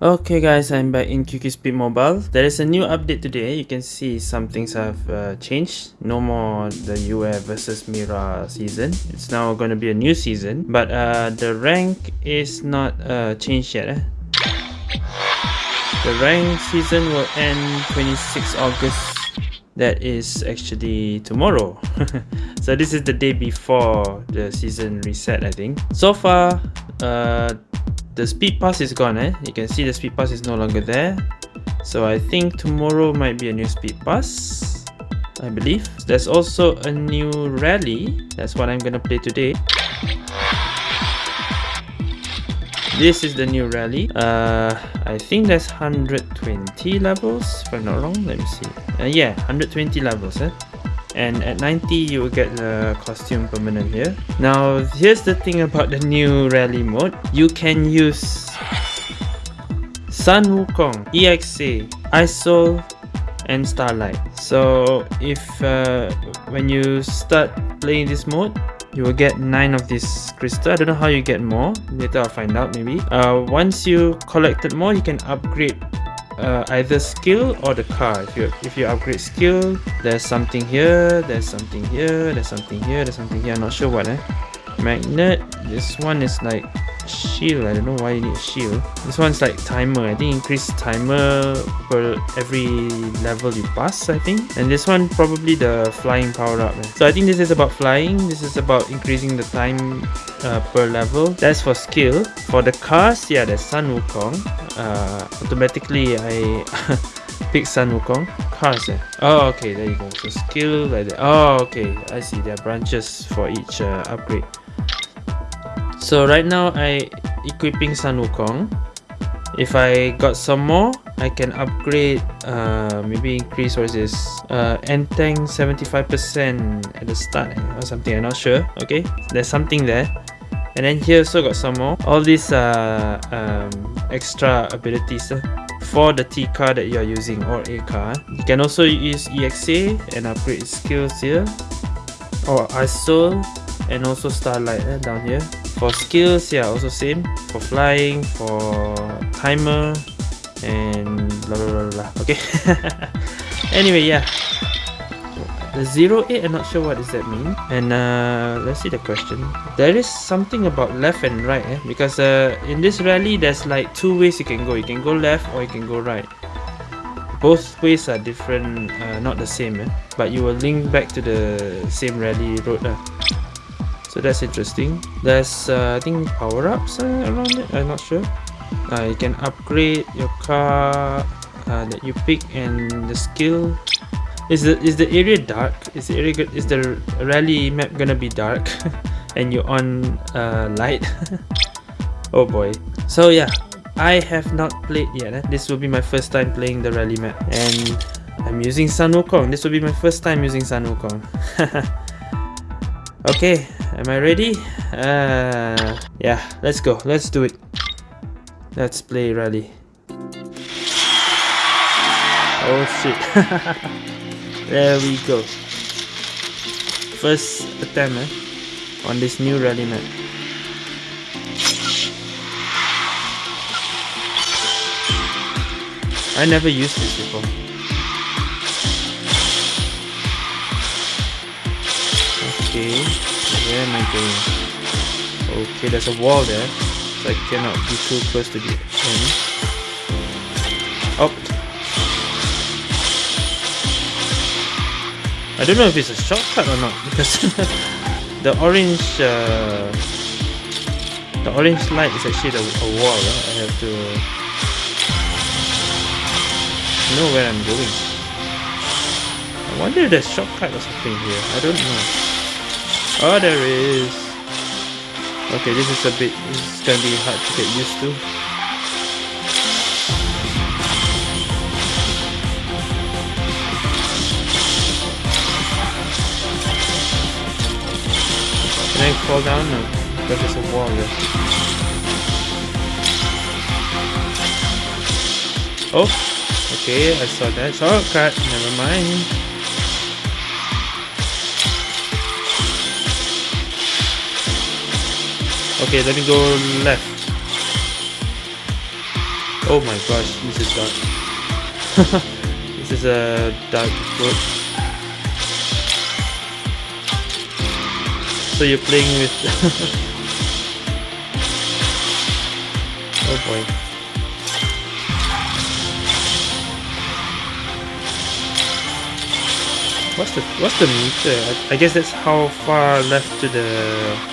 Okay guys, I'm back in QQ Speed Mobile. There is a new update today. You can see some things have uh, changed. No more the UA versus Mira season. It's now going to be a new season. But uh, the rank is not uh, changed yet. Eh? The rank season will end 26 August. That is actually tomorrow. so this is the day before the season reset I think. So far, uh, the speed pass is gone eh? You can see the speed pass is no longer there. So i think tomorrow might be a new speed pass i believe. There's also a new rally. That's what i'm gonna play today this is the new rally. Uh i think that's 120 levels if i'm not wrong. Let me see. Uh, yeah 120 levels eh? And at 90 you will get the costume permanent here. Now here's the thing about the new rally mode. You can use Sun Wukong, EXA, Isol, and Starlight. So if uh, when you start playing this mode you will get nine of these crystal. I don't know how you get more. Later i'll find out maybe. Uh, once you collected more you can upgrade uh, either skill or the car. If you if you upgrade skill there's something here there's something here there's something here there's something here. I'm not sure what eh? Magnet. This one is like shield i don't know why you need a shield. This one's like timer i think increase timer per every level you pass i think. And this one probably the flying power up so i think this is about flying this is about increasing the time uh, per level. That's for skill. For the cars yeah there's sun wukong. Uh, automatically i pick sun wukong. Cars eh? oh okay there you go. So skill like that oh okay i see. There are branches for each uh, upgrade so right now I equipping Sun Wukong. If I got some more, I can upgrade, uh, maybe increase what is this? Uh, N-Tank 75% at the start or something, I'm not sure. Okay, there's something there. And then here also got some more. All these uh, um, extra abilities uh, for the T car that you are using or A car. You can also use EXA and upgrade skills here. Or Isol and also Starlight uh, down here for skills yeah also same. For flying for timer and blah blah blah, blah. okay. Anyway yeah. The zero eight i'm not sure what does that mean. And uh let's see the question. There is something about left and right eh? because uh in this rally there's like two ways you can go. You can go left or you can go right. Both ways are different uh, not the same eh? but you will link back to the same rally road uh so that's interesting. There's uh, I think power-ups uh, around it? I'm not sure. Uh, you can upgrade your car uh, that you pick and the skill. Is the is the area dark? Is the area good? Is the rally map gonna be dark? And you're on uh, light? Oh boy. So yeah I have not played yet eh? this will be my first time playing the rally map. And I'm using Sun Wukong. This will be my first time using Sun Wukong. Okay am I ready? Uh, yeah, let's go. Let's do it. Let's play rally. Oh shit. there we go. First attempt eh, on this new rally map. I never used this before. Okay. Where am I going? Okay, there's a wall there. So I cannot be too close to the end. Oh! I don't know if it's a shortcut or not because the orange uh, the orange light is actually the, a wall. Right? I have to know where I'm going. I wonder if there's a shortcut or something here. I don't know. Oh, there is. Okay, this is a bit, is gonna be hard to get used to. Can I fall down? No, because there's a wall there. Oh, okay, I saw that. Oh, Shortcut, never mind. Okay, let me go left. Oh my gosh, this is dark. this is a dark road. So you're playing with... oh boy. What's the what's the meter? I, I guess that's how far left to the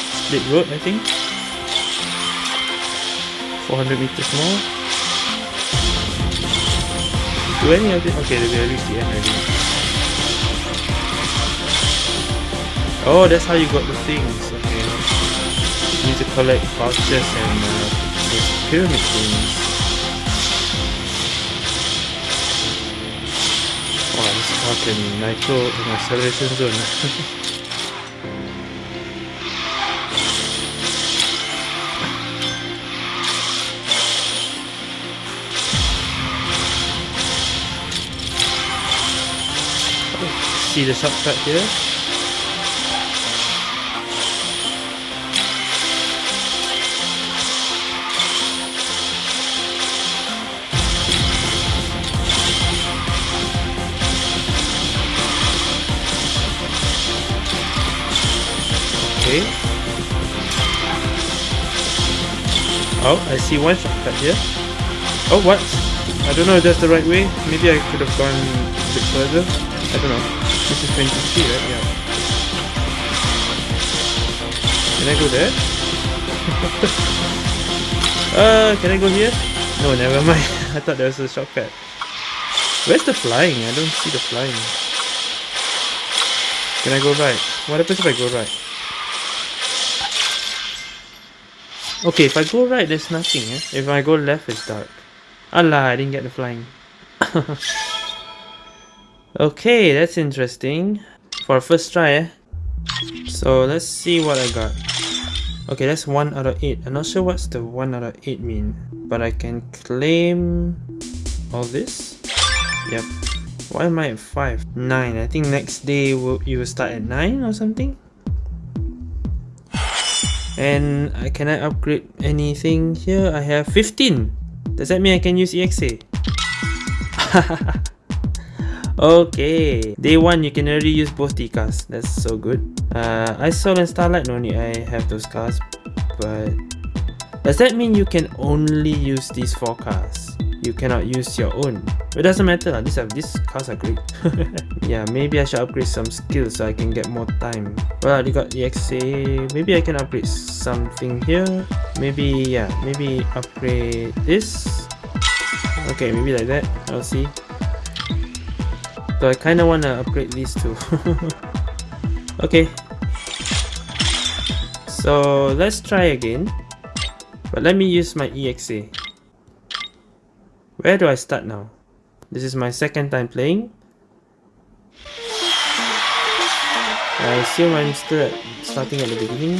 split road. I think. 400 meters more. Do any of it? Okay, we reached the end already. Oh, that's how you got the things. Okay. You need to collect vouchers and uh, those pyramid things. fucking nitro in acceleration zone. See the shortcut here? Okay. Oh, I see one shortcut here. Oh, what? I don't know if that's the right way. Maybe I could have gone a bit further. I don't know. This is 23, right? Yeah. Can I go there? uh, can I go here? No, never mind. I thought there was a shortcut. Where's the flying? I don't see the flying. Can I go right? What happens if I go right? Okay, if I go right, there's nothing. Eh? If I go left, it's dark. Allah, I didn't get the flying. okay, that's interesting. For first try, eh? So let's see what I got. Okay, that's 1 out of 8. I'm not sure what's the 1 out of 8 mean. But I can claim all this. Yep. Why am I at 5? 9. I think next day will you will start at 9 or something? And uh, can I upgrade anything here? I have 15. Does that mean I can use EXA? okay. Day 1 you can already use both the cars. That's so good. Uh, Isol and Starlight no need I have those cars. But does that mean you can only use these 4 cars? you cannot use your own. It doesn't matter, these, are, these cars are great. yeah, maybe I should upgrade some skills so I can get more time. Well, I got EXA, maybe I can upgrade something here. Maybe, yeah, maybe upgrade this. Okay, maybe like that, I'll see. So I kinda wanna upgrade these two. okay. So let's try again. But let me use my EXA. Where do I start now? This is my second time playing. I assume I'm still at, starting at the beginning.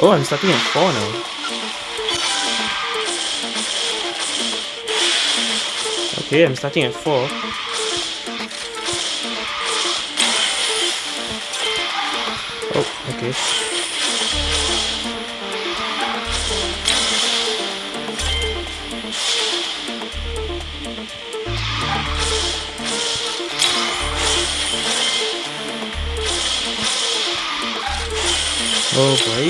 Oh, I'm starting at 4 now. Okay, I'm starting at 4. Oh, okay. Oh boy.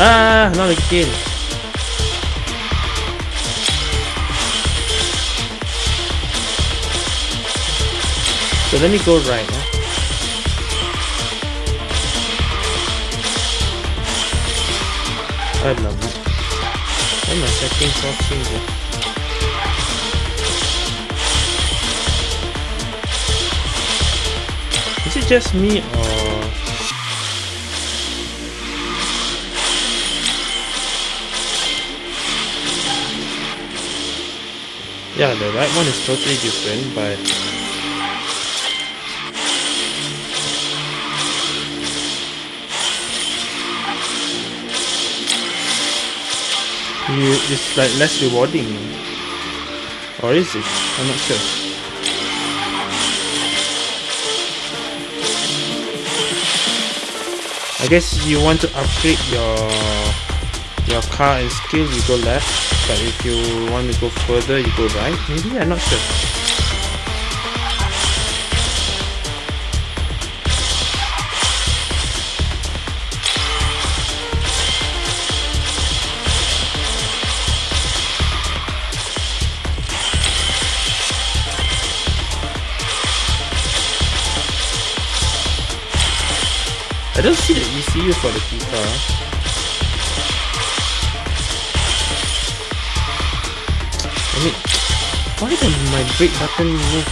Ah, not again. So let me go right. Huh? I love it. Why my settings all changing? Is it just me or... Yeah, the right one is totally different, but... you, it's like less rewarding. Or is it? I'm not sure. I guess you want to upgrade your your car and skill, you go left. But if you want to go further, you go right. Maybe I'm not sure. I don't see the ECU for the FIFA. I mean, why does my brake button move?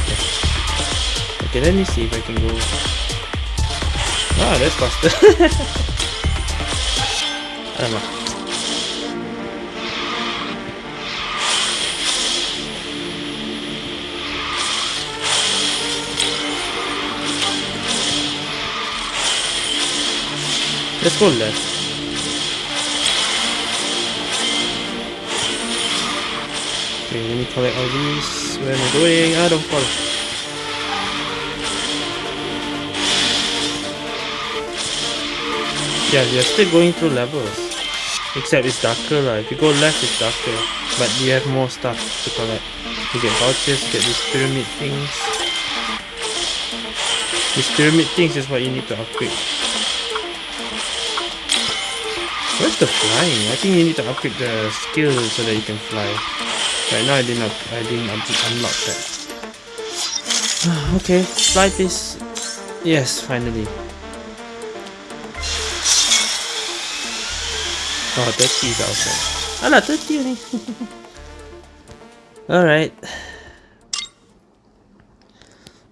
Okay, let me see if I can go. Ah, that's faster. Alamak. Let's go left. Okay, let me collect all these. Where am I going? Ah, don't fall. Yeah, you're still going through levels. Except it's darker lah. If you go left, it's darker. But you have more stuff to collect. You get vouchers, you get these pyramid things. These pyramid things is what you need to upgrade. Where's the flying? I think you need to upgrade the skill so that you can fly. Right now I didn't I didn't unlock that. okay, fly this. Yes, finally. Oh, 30 is outside. Alah, 30 only. Alright.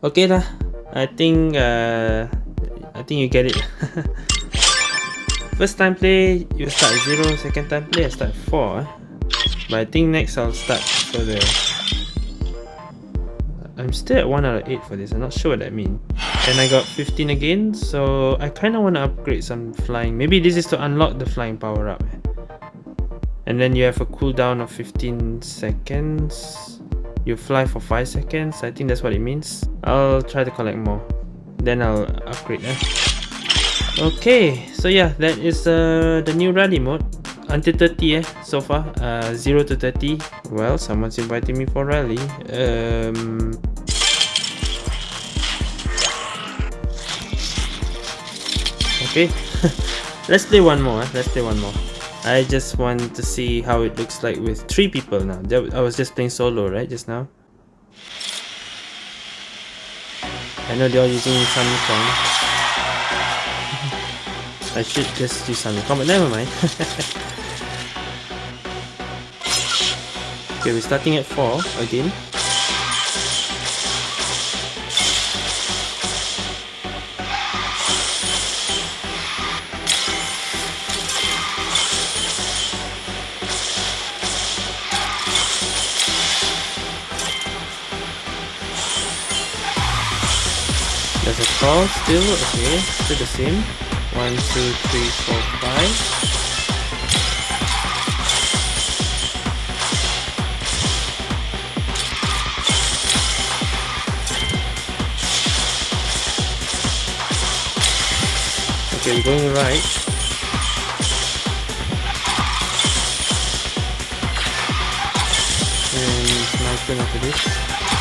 Okay lah. I think uh I think you get it. First time play, you start 0, second time play, I start 4. Eh? But I think next I'll start further. I'm still at 1 out of 8 for this, I'm not sure what that means. And I got 15 again, so I kind of want to upgrade some flying. Maybe this is to unlock the flying power up. Eh? And then you have a cooldown of 15 seconds. You fly for 5 seconds, I think that's what it means. I'll try to collect more. Then I'll upgrade. Eh? Okay, so yeah, that is uh, the new rally mode. Until 30 eh, so far. Uh, 0 to 30. Well, someone's inviting me for rally. Um, okay, let's play one more. Eh? Let's play one more. I just want to see how it looks like with three people now. I was just playing solo, right, just now? I know they're using Samsung. I should just do something combat. Never mind. okay, we're starting at 4 again. There's a call still, okay, still the same. One, two, three, four, five. Okay, we're going right. And turn after this.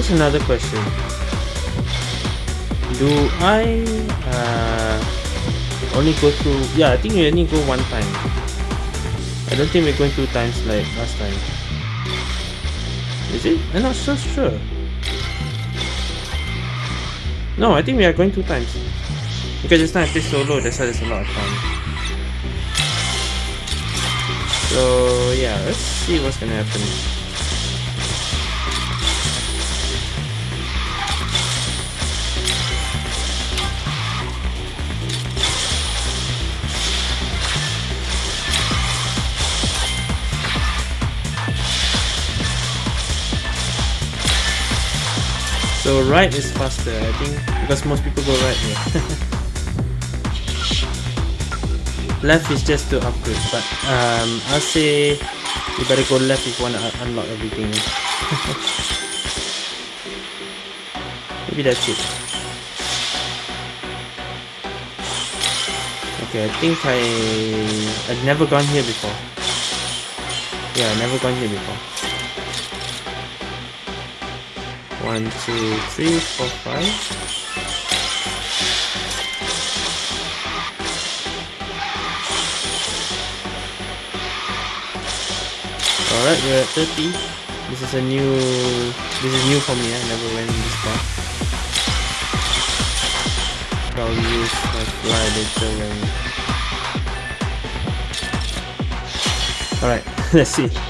Here's another question. Do I uh, only go through... Yeah, I think we only go one time. I don't think we're going two times like last time. Is it? I'm not so sure. No, I think we are going two times. Because this time I play solo, that's why there's a lot of time. So yeah, let's see what's gonna happen. So right is faster, I think, because most people go right here. left is just to upgrade, but um, I'll say you better go left if you want to unlock everything. Maybe that's it. Okay, I think I I've never gone here before. Yeah, I've never gone here before. One, two, three, four, five. Alright, we're at 30. This is a new this is new for me, I never went this far. I'll use my fly later when Alright, let's see.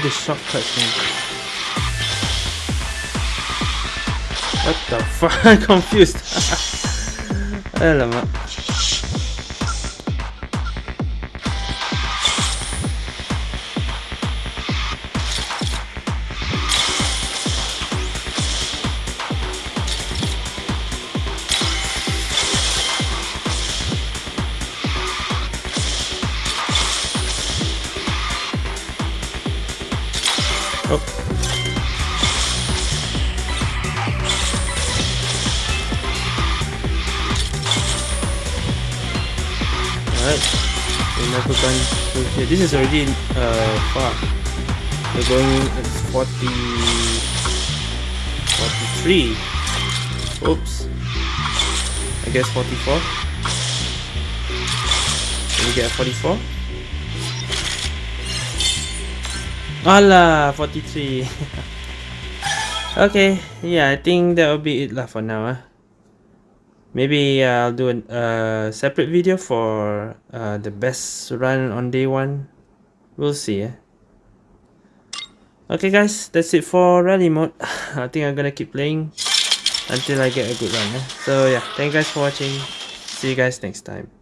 somewhere. the shortcuts man. What the fuck? I'm confused. Alamak. Oh. Alright. We're. This is already uh far. We're going at 40 43. Oops. I guess 44. Can we get 44? Ala, 43. okay, yeah, I think that will be it lah for now. Uh. Maybe uh, I'll do a uh, separate video for uh, the best run on day one. We'll see. Eh? Okay guys, that's it for rally mode. I think I'm gonna keep playing until I get a good run. Eh? So yeah, thank you guys for watching. See you guys next time.